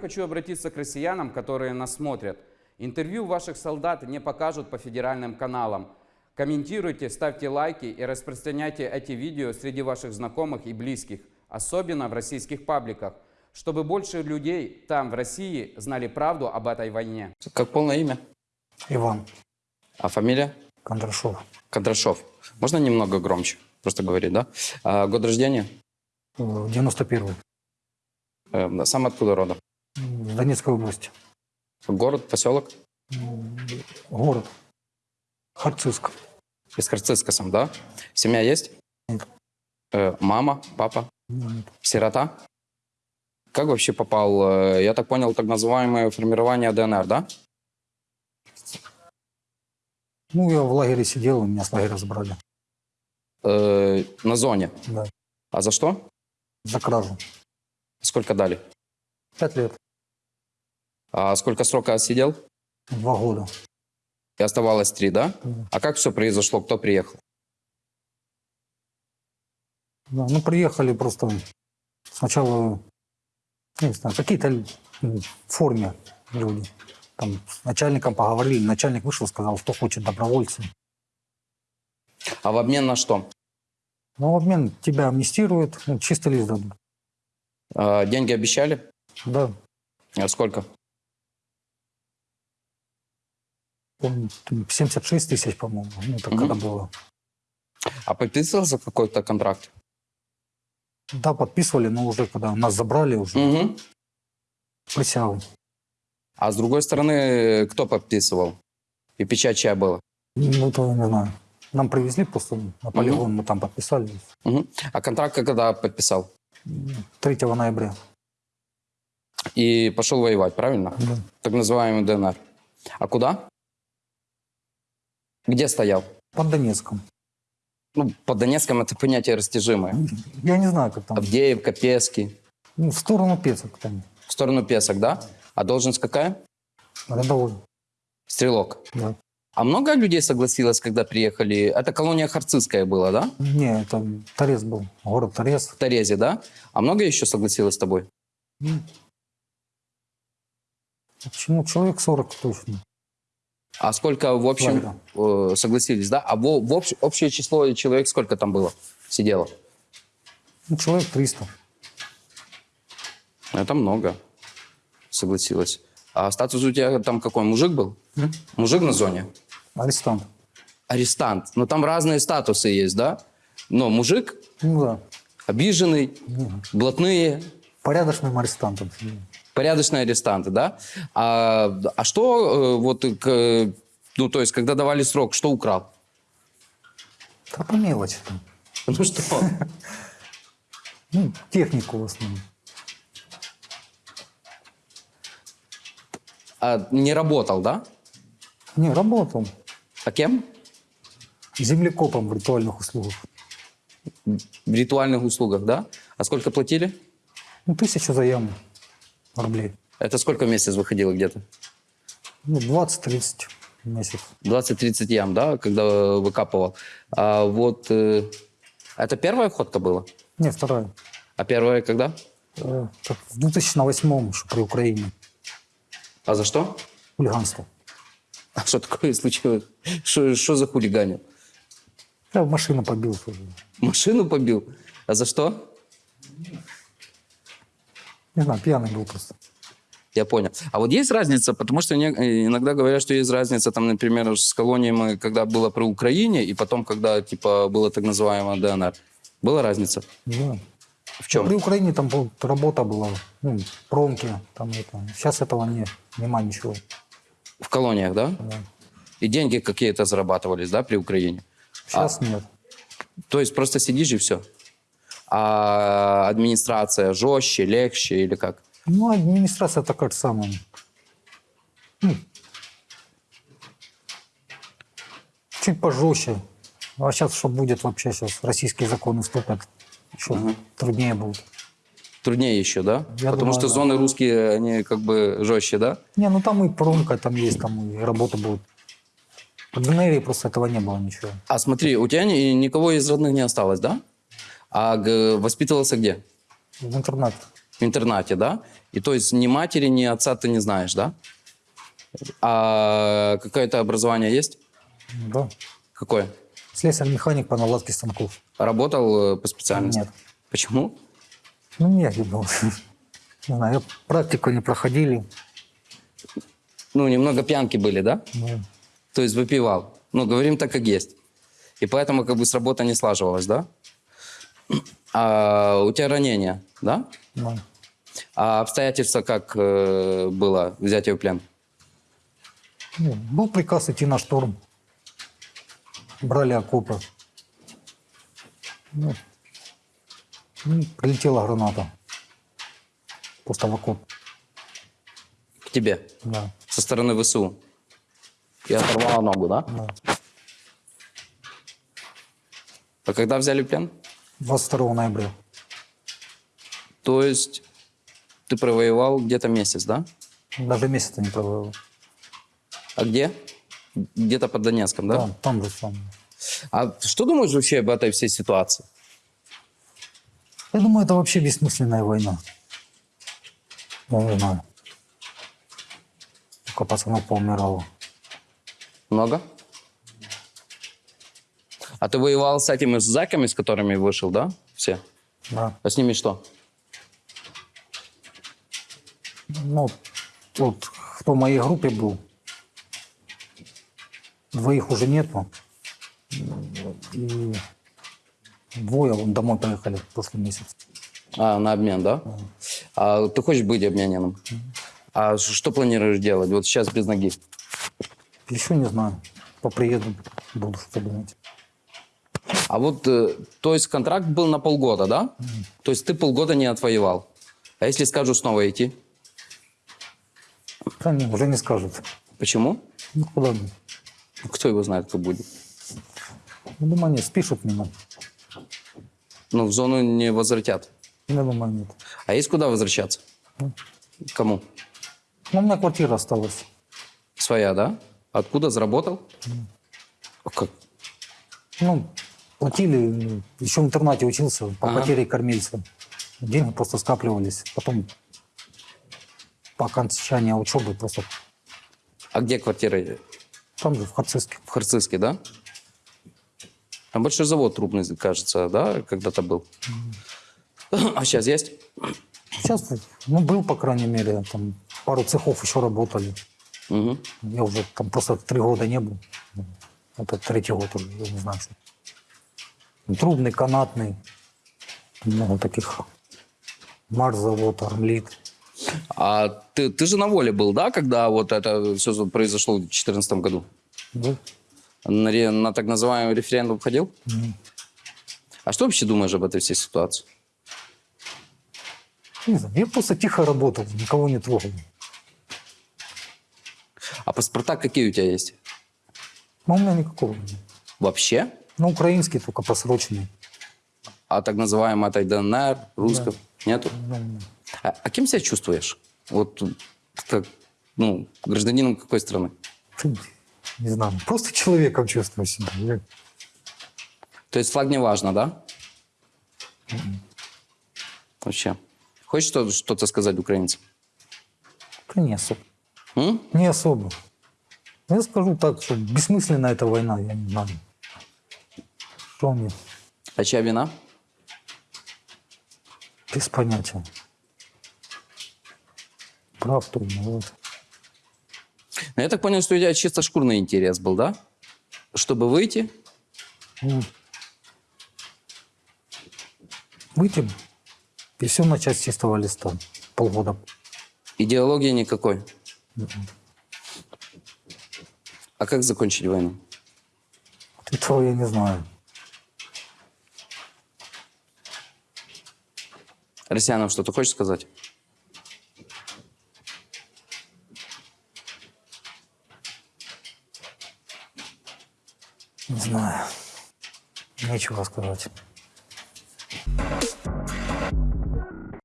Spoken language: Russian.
Хочу обратиться к россиянам, которые нас смотрят. Интервью ваших солдат не покажут по федеральным каналам. Комментируйте, ставьте лайки и распространяйте эти видео среди ваших знакомых и близких, особенно в российских пабликах, чтобы больше людей там, в России, знали правду об этой войне. Как полное имя? Иван А фамилия? Кондрашов. Кондрашов. Можно немного громче? Просто говорить, да? А, год рождения? Э, 91-й. Э, сам откуда рода? Донецкой области. Город, поселок? М, Город. Харциск. Из Харциска сам, да? Семья есть? Нет. Э, мама, папа? М, Сирота? Как вообще попал, э, я так понял, так называемое формирование ДНР, да? Ну, я в лагере сидел, меня с лагеря забрали. Э, на зоне. Да. А за что? За кражу. Сколько дали? Пять лет. А сколько срока сидел? Два года. И оставалось три, да? Да. А как все произошло? Кто приехал? Да, ну, приехали просто сначала, не знаю, какие-то форме люди. Там с начальником поговорили, начальник вышел, сказал, кто хочет добровольцы. А в обмен на что? Ну, в обмен тебя амнистируют, ну, чистый лист дадут. Э, деньги обещали? Да, Э, Сколько? Помню, там 76 тысяч, по-моему, ну, так Мгм. когда было. А подписывался какой-то контракт? Да, подписывали, но уже когда нас забрали, уже Мгм. присягу. А с другой стороны, кто подписывал? И печать чья была? Ну, то не знаю. Нам привезли просто на полигон, мы там подписали. Мгм. А контракт когда подписал? 3 ноября. И пошел воевать, правильно? Да. Так называемый ДНР. А куда? Где стоял? Под Донецком. Ну, по Донецком это понятие растяжимое. Я не знаю, как там. Авдеевка, Пески. Ну, в сторону Пецок там. В сторону Песок, да? А должность какая? Рядовой. Стрелок. Да. А много людей согласилось, когда приехали? Это колония Харцизская была, да? Не, это Торез был. Город Торез. В Торезе, да? А много еще согласилось с тобой? Почему? Человек 40 точно. А сколько в общем э, согласились, да? А в, в общ- общее число человек сколько там было? Сидело? Ну, человек 300. Это много согласилось. А статус у тебя там какой? Мужик был? М? Мужик на зоне? Арестант. Арестант. Но там разные статусы есть, да? Но мужик Ну да. обиженный, Мгм. блатные, Порядочным арестантом. Порядочные арестанты, да? А, а что э, вот, к- ну, то есть, когда давали срок, что украл? Да по мелочи. там. Ну что? Ну, технику в основном. А, не работал, да? Не, работал. А кем? Землекопом в ритуальных услугах. В ритуальных услугах, да? А сколько платили? Ну, тысячу за яму рублей. Это сколько в месяц выходило где-то? Ну, 20-30 в месяц. 20-30 ям, да, когда выкапывал. А вот э, это первая ходка была? Не, вторая. А первая когда? Э, В 2008 еще при Украине. А за что? Хулиганство. А что такое случилось? Что, что за хулиганил? Я машину побил. Машину побил? А за что? Не знаю, пьяный был просто. Я понял. А вот есть разница, потому что не- э, иногда говорят, что есть разница, там, например, с колониями, когда было при Украине, и потом, когда, типа, было так называемое ДНР. Была разница? Да. В чем? При Украине там был- работа была, ну, промки, там это. Сейчас этого не, нема ничего. В колониях, да? Да. И деньги какие-то зарабатывались, да, при Украине? Сейчас нет. То есть просто сидишь и все. А администрация жестче, легче или как? Ну, администрация такая же самая. Ну, чуть пожестче. А сейчас что будет вообще сейчас? Российские законы вступят. Еще труднее будет. Труднее еще, да? Я Потому думаю, что да. зоны русские, они как бы жестче, да? Не, ну там и промка там есть, там и работа будет. В ДНР просто этого не было ничего. А смотри, у тебя ни- никого из родных не осталось, да? А воспитывался где? В интернат. В интернате, да? И то есть ни матери, ни отца ты не знаешь, да? А какое-то образование есть? Да. Какое? Слесарь-механик по наладке станков. Работал э, по специальности? Нет. Почему? Ну, нет, не было. Не знаю, я практику не проходили. Ну, немного пьянки были, да? Ну, То есть выпивал. Ну, говорим так, как есть. И поэтому как бы с работы не слаживалось, да? А у тебя ранение, да? ну, А обстоятельства как э, было взятие в плен? ну, был приказ идти на штурм. Брали окопы. Ну, ну, прилетела граната. Просто в окоп. К тебе? Да. Со стороны ВСУ? И оторвала ногу, да? да. А когда взяли плен? 22 ноября. То есть ты провоевал где-то месяц, да? Даже месяца не провел. А где? Где-то под Донецком, да? Да, там же сам. А что думаешь вообще об этой всей ситуации? Я думаю, это вообще бессмысленная война. Я не знаю. Только пацанов поумирало. Много? А ты воевал с этими зэками, с которыми вышел, да? Все? Да. А с ними что? Ну, вот кто в моей группе был, двоих уже нету. И двое вон домой поехали в прошлый месяц. А, на обмен, да? А ты хочешь быть обмененным? А что планируешь делать? Вот сейчас без ноги. Еще не знаю. По приезду буду что думать. А вот, э, то есть контракт был на полгода, да? То есть ты полгода не отвоевал. А если скажу снова идти? Да не, уже не скажут. Почему? Ну, куда мне? Кто его знает, кто будет? Я думаю, нет, спишут меня. Ну, в зону не возвратят. Я думаю, нет. А есть куда возвращаться? Кому? Ну, у меня квартира осталась. Своя, да? Откуда заработал? А Как? Ну, платили, еще в интернате учился, по Ага. потере кормильца. Деньги просто скапливались. Потом по окончании учебы просто А где квартира? там же, в Харциске. В Харциске, да? А большой завод трубный, кажется, да, когда-то был. А сейчас есть? Сейчас, ну, был, по крайней мере, там пару цехов еще работали. Мгм. Я уже там просто три года не был. Это третий год уже, я не знаю, что. Трубный, канатный, много таких. Марс-завод, Армлит. А ты, ты же на воле был, да, когда вот это все произошло в 2014 году? Да? На, на так называемый референдум ходил? А что вообще думаешь об этой всей ситуации? Не знаю, я просто тихо работал, никого не трогал. А паспорта какие у тебя есть? Но у меня никакого нет. Вообще? Ну, украинский только просроченный. А так называемый этой ДНР, русского? Нету? Ну, А, а кем себя чувствуешь? Вот как, ну, гражданином какой страны? Не знаю, просто человеком чувствую себя. То есть флаг не важно, да? Вообще. Хочешь что- что-то сказать украинцам? Да не особо. М? Не особо. Я скажу так, что бессмысленна эта война, я не знаю. Что мне? А чья вина? Без понятия. Прав кто виноват. Ну, я так понял, что у тебя чисто шкурный интерес был, да? Чтобы выйти, Ну, Выйти и все начать с чистого листа. Полгода. идеологии никакой. А как закончить войну? Этого я не знаю. Россиянам что-то хочешь сказать? Не знаю. Нечего сказать.